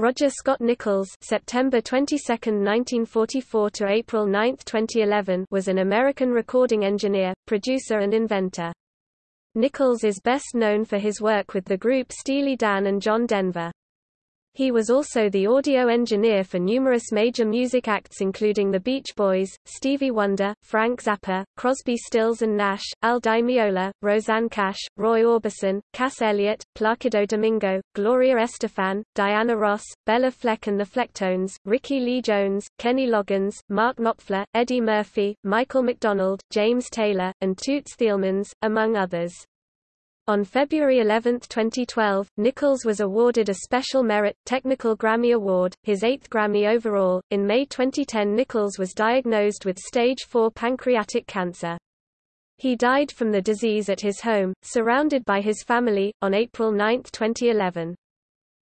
Roger Scott Nichols September 22, 1944 to April 9, 2011 was an American recording engineer, producer and inventor. Nichols is best known for his work with the group Steely Dan and John Denver. He was also the audio engineer for numerous major music acts including the Beach Boys, Stevie Wonder, Frank Zappa, Crosby Stills and Nash, Al Di Meola, Rosanne Cash, Roy Orbison, Cass Elliot, Placido Domingo, Gloria Estefan, Diana Ross, Béla Fleck and the Flecktones, Rickie Lee Jones, Kenny Loggins, Mark Knopfler, Eddie Murphy, Michael McDonald, James Taylor, and Toots Thielemans, among others. On February 11, 2012, Nichols was awarded a Special Merit, Technical Grammy Award, his eighth Grammy overall. In May 2010, Nichols was diagnosed with stage 4 pancreatic cancer. He died from the disease at his home, surrounded by his family, on April 9, 2011.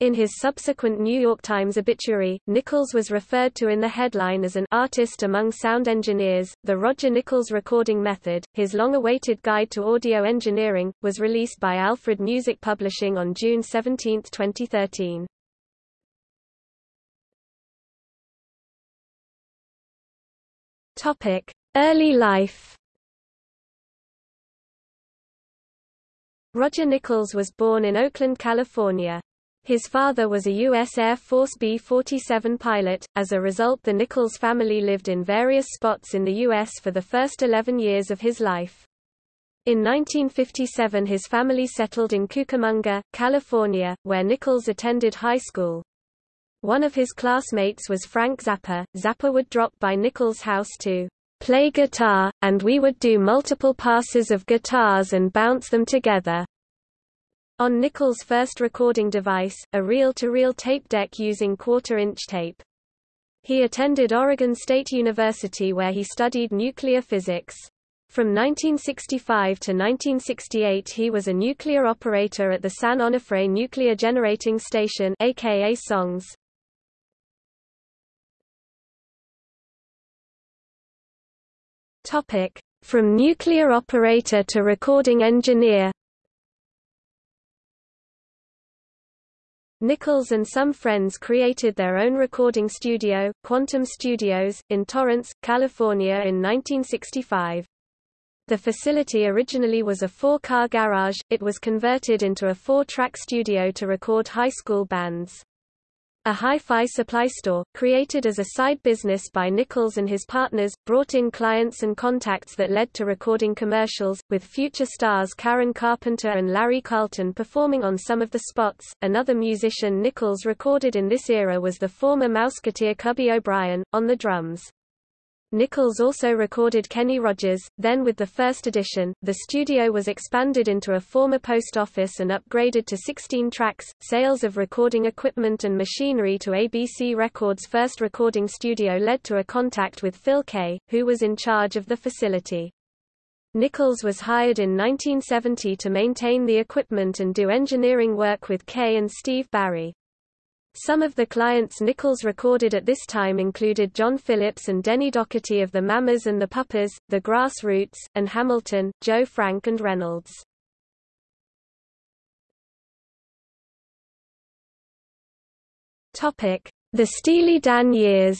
In his subsequent New York Times obituary, Nichols was referred to in the headline as an artist among sound engineers. The Roger Nichols Recording Method, his long-awaited guide to audio engineering, was released by Alfred Music Publishing on June 17, 2013. Topic: Early life. Roger Nichols was born in Oakland, California. His father was a U.S. Air Force B-47 pilot. As a result the Nichols family lived in various spots in the U.S. for the first 11 years of his life. In 1957 his family settled in Cucamonga, California, where Nichols attended high school. One of his classmates was Frank Zappa. Zappa would drop by Nichols' house to play guitar, and we would do multiple passes of guitars and bounce them together. On Nichols' first recording device, a reel-to-reel -reel tape deck using quarter-inch tape. He attended Oregon State University where he studied nuclear physics. From 1965 to 1968 he was a nuclear operator at the San Onofre Nuclear Generating Station aka SONGS. Topic: From nuclear operator to recording engineer Nichols and some friends created their own recording studio, Quantum Studios, in Torrance, California in 1965. The facility originally was a four-car garage, it was converted into a four-track studio to record high school bands. A hi-fi supply store, created as a side business by Nichols and his partners, brought in clients and contacts that led to recording commercials, with future stars Karen Carpenter and Larry Carlton performing on some of the spots. Another musician Nichols recorded in this era was the former Mouseketeer Cubby O'Brien, on the drums. Nichols also recorded Kenny Rogers, then with the first edition, the studio was expanded into a former post office and upgraded to 16 tracks. Sales of recording equipment and machinery to ABC Records' first recording studio led to a contact with Phil Kaye, who was in charge of the facility. Nichols was hired in 1970 to maintain the equipment and do engineering work with Kaye and Steve Barri. Some of the clients Nichols recorded at this time included John Phillips and Denny Doherty of the Mamas and the Papas, the Grassroots, and Hamilton, Joe Frank and Reynolds. The Steely Dan years.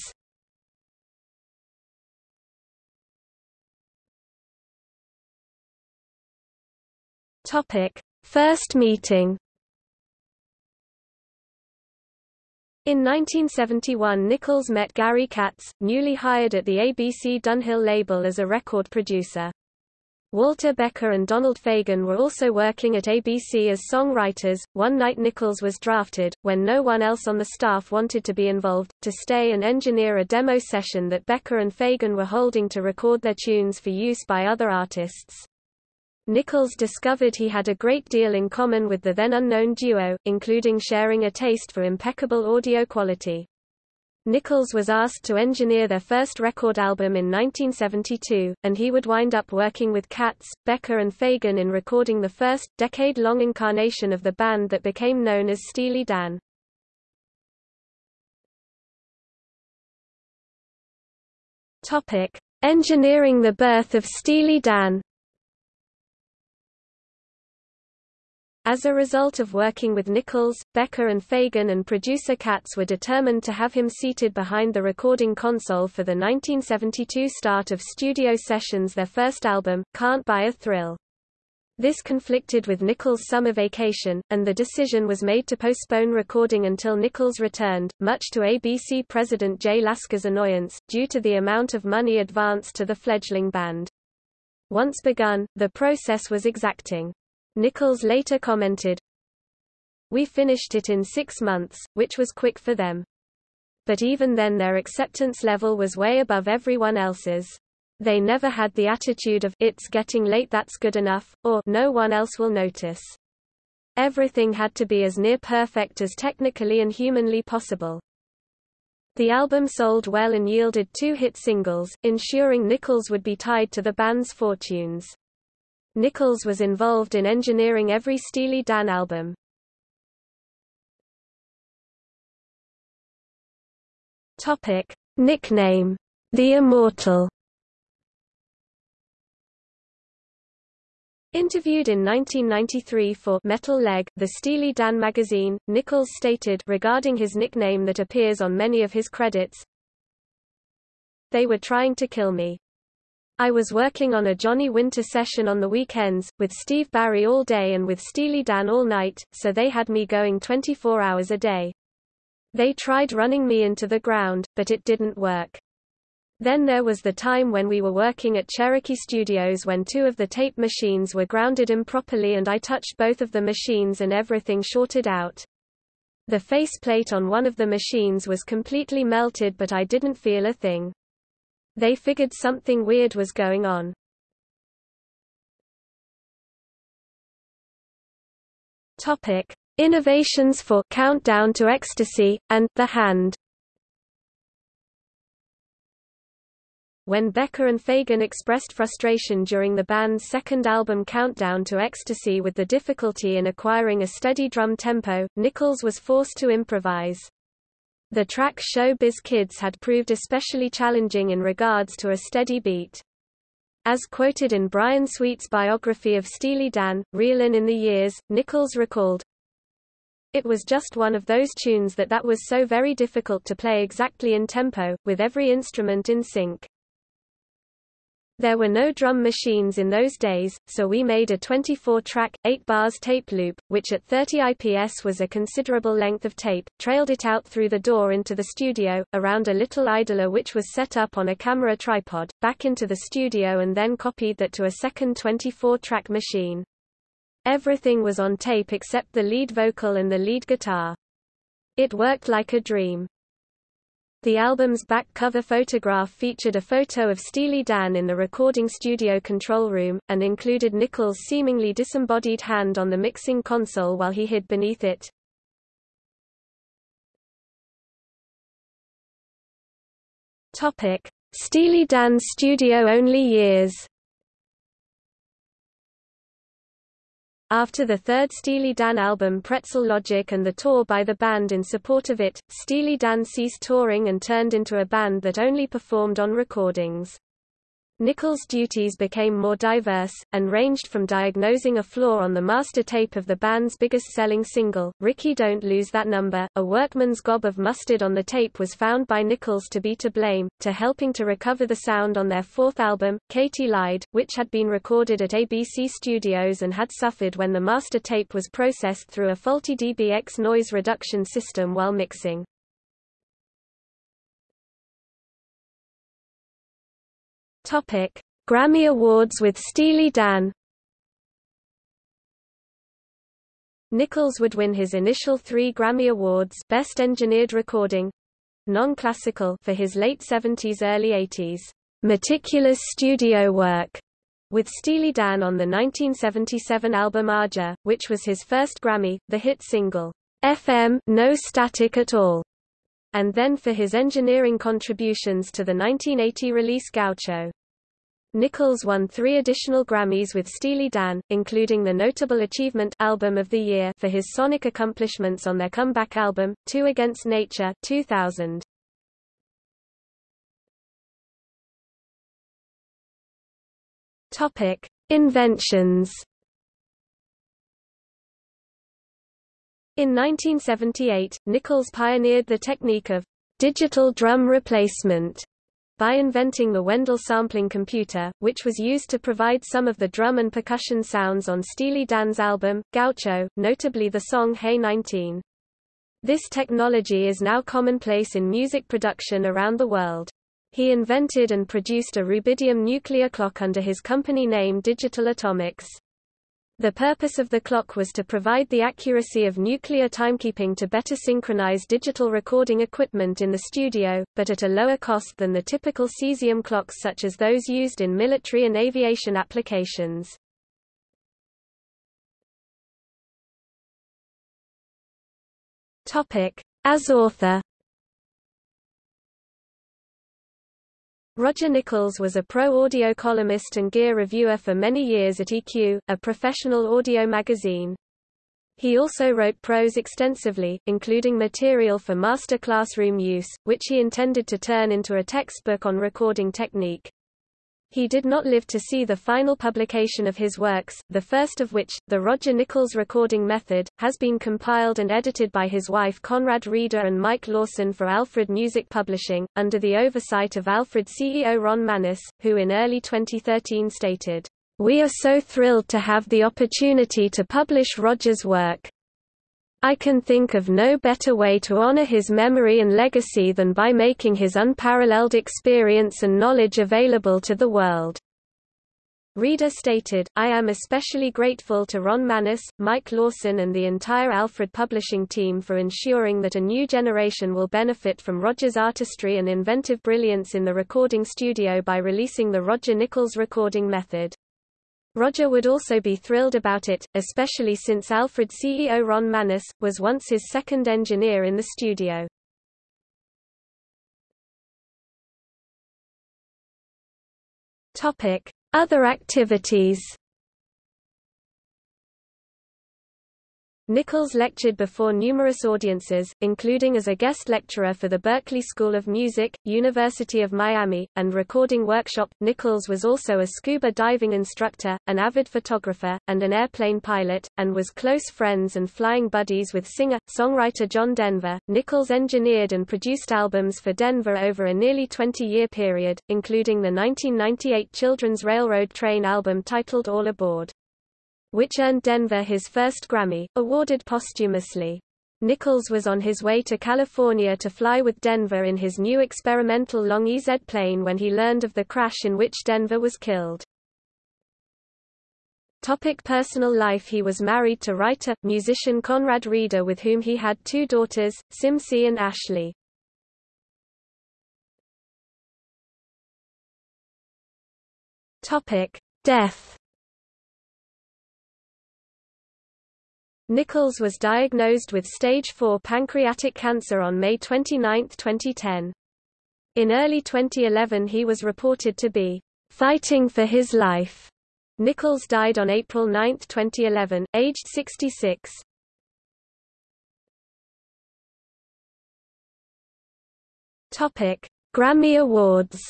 First meeting In 1971 Nichols met Gary Katz, newly hired at the ABC Dunhill label as a record producer. Walter Becker and Donald Fagen were also working at ABC as songwriters. One night Nichols was drafted, when no one else on the staff wanted to be involved, to stay and engineer a demo session that Becker and Fagen were holding to record their tunes for use by other artists. Nichols discovered he had a great deal in common with the then unknown duo, including sharing a taste for impeccable audio quality. Nichols was asked to engineer their first record album in 1972, and he would wind up working with Katz, Becker and Fagen in recording the first, decade-long incarnation of the band that became known as Steely Dan. Engineering the birth of Steely Dan As a result of working with Nichols, Becker and Fagen and producer Katz were determined to have him seated behind the recording console for the 1972 start of studio sessions their first album, Can't Buy a Thrill. This conflicted with Nichols' summer vacation, and the decision was made to postpone recording until Nichols returned, much to ABC president Jay Lasker's annoyance, due to the amount of money advanced to the fledgling band. Once begun, the process was exacting. Nichols later commented, We finished it in six months, which was quick for them. But even then their acceptance level was way above everyone else's. They never had the attitude of, it's getting late that's good enough, or, no one else will notice. Everything had to be as near perfect as technically and humanly possible. The album sold well and yielded two hit singles, ensuring Nichols would be tied to the band's fortunes. Nichols was involved in engineering every Steely Dan album. Topic: Nickname: The Immortal. Interviewed in 1993 for Metal Leg, the Steely Dan magazine, Nichols stated regarding his nickname that appears on many of his credits, They were trying to kill me. I was working on a Johnny Winter session on the weekends, with Steve Barri all day and with Steely Dan all night, so they had me going 24 hours a day. They tried running me into the ground, but it didn't work. Then there was the time when we were working at Cherokee Studios when two of the tape machines were grounded improperly and I touched both of the machines and everything shorted out. The faceplate on one of the machines was completely melted but I didn't feel a thing. They figured something weird was going on. Topic: Innovations for Countdown to Ecstasy and The Hand. When Becker and Fagen expressed frustration during the band's second album Countdown to Ecstasy with the difficulty in acquiring a steady drum tempo, Nichols was forced to improvise. The track Showbiz Kids had proved especially challenging in regards to a steady beat. As quoted in Brian Sweet's biography of Steely Dan, Reelin' in the Years, Nichols recalled, It was just one of those tunes that that was so very difficult to play exactly in tempo, with every instrument in sync. There were no drum machines in those days, so we made a 24-track, 8 bars tape loop, which at 30 IPS was a considerable length of tape, trailed it out through the door into the studio, around a little idler which was set up on a camera tripod, back into the studio and then copied that to a second 24-track machine. Everything was on tape except the lead vocal and the lead guitar. It worked like a dream. The album's back cover photograph featured a photo of Steely Dan in the recording studio control room, and included Nichols' seemingly disembodied hand on the mixing console while he hid beneath it. Steely Dan's studio-only years After the third Steely Dan album Pretzel Logic and the tour by the band in support of it, Steely Dan ceased touring and turned into a band that only performed on recordings. Nichols' duties became more diverse, and ranged from diagnosing a flaw on the master tape of the band's biggest-selling single, Rikki Don't Lose That Number, a workman's gob of mustard on the tape was found by Nichols to be to blame, to helping to recover the sound on their fourth album, Katy Lied, which had been recorded at ABC Studios and had suffered when the master tape was processed through a faulty DBX noise reduction system while mixing. Topic: Grammy Awards with Steely Dan. Nichols would win his initial three Grammy Awards Best Engineered Recording, non-classical for his late 70s early 80s meticulous studio work with Steely Dan on the 1977 album Aja, which was his first Grammy, the hit single FM No Static at All and then for his engineering contributions to the 1980 release Gaucho. Nichols won three additional Grammys with Steely Dan, including the Notable Achievement Album of the Year for his sonic accomplishments on their comeback album, Two Against Nature 2000. Topic: Inventions In 1978, Nichols pioneered the technique of digital drum replacement by inventing the Wendel sampling computer, which was used to provide some of the drum and percussion sounds on Steely Dan's album, Gaucho, notably the song Hey 19. This technology is now commonplace in music production around the world. He invented and produced a rubidium nuclear clock under his company name Digital Atomics. The purpose of the clock was to provide the accuracy of nuclear timekeeping to better synchronize digital recording equipment in the studio, but at a lower cost than the typical cesium clocks such as those used in military and aviation applications. As author. Roger Nichols was a pro-audio columnist and gear reviewer for many years at EQ, a professional audio magazine. He also wrote prose extensively, including material for master classroom use, which he intended to turn into a textbook on recording technique. He did not live to see the final publication of his works, the first of which, the Roger Nichols Recording Method, has been compiled and edited by his wife Conrad Reeder and Mike Lawson for Alfred Music Publishing, under the oversight of Alfred CEO Ron Manus, who in early 2013 stated, "...we are so thrilled to have the opportunity to publish Roger's work. I can think of no better way to honor his memory and legacy than by making his unparalleled experience and knowledge available to the world. Reeder stated, I am especially grateful to Ron Manus, Mike Lawson and the entire Alfred publishing team for ensuring that a new generation will benefit from Roger's artistry and inventive brilliance in the recording studio by releasing the Roger Nichols recording method. Roger would also be thrilled about it, especially since Alfred CEO Ron Manus, was once his second engineer in the studio. Other activities Nichols lectured before numerous audiences, including as a guest lecturer for the Berklee School of Music, University of Miami, and Recording Workshop. Nichols was also a scuba diving instructor, an avid photographer, and an airplane pilot, and was close friends and flying buddies with singer songwriter John Denver. Nichols engineered and produced albums for Denver over a nearly 20 year period, including the 1998 children's railroad train album titled All Aboard which earned Denver his first Grammy, awarded posthumously. Nichols was on his way to California to fly with Denver in his new experimental Long EZ plane when he learned of the crash in which Denver was killed. Topic personal life He was married to writer, musician Conrad Reeder with whom he had two daughters, Simsy and Ashley. Topic. Death Nichols was diagnosed with stage 4 pancreatic cancer on May 29, 2010. In early 2011 he was reported to be fighting for his life. Nichols died on April 9, 2011, aged 66. Topic: Grammy Awards.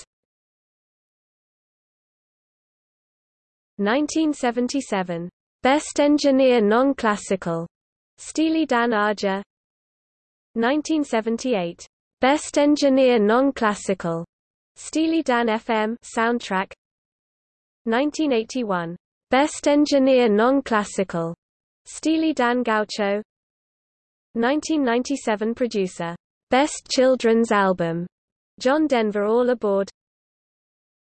1977 Best Engineer Non-Classical, Steely Dan Aja 1978. Best Engineer Non-Classical, Steely Dan FM soundtrack. 1981. Best Engineer Non-Classical, Steely Dan Gaucho. 1997 Producer. Best Children's Album, John Denver All Aboard.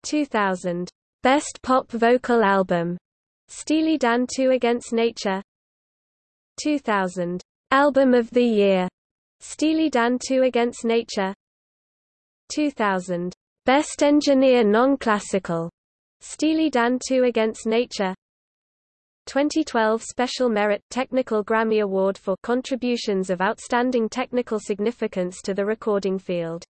2000. Best Pop Vocal Album, Steely Dan 2 Against Nature 2000. Album of the Year. Steely Dan 2 Against Nature 2000. Best Engineer Non-Classical. Steely Dan 2 Against Nature 2012 Special Merit Technical Grammy Award for contributions of outstanding technical significance to the recording field.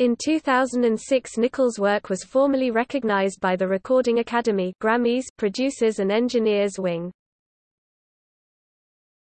In 2006 Nichols' work was formally recognized by the Recording Academy Grammys Producers and Engineers Wing.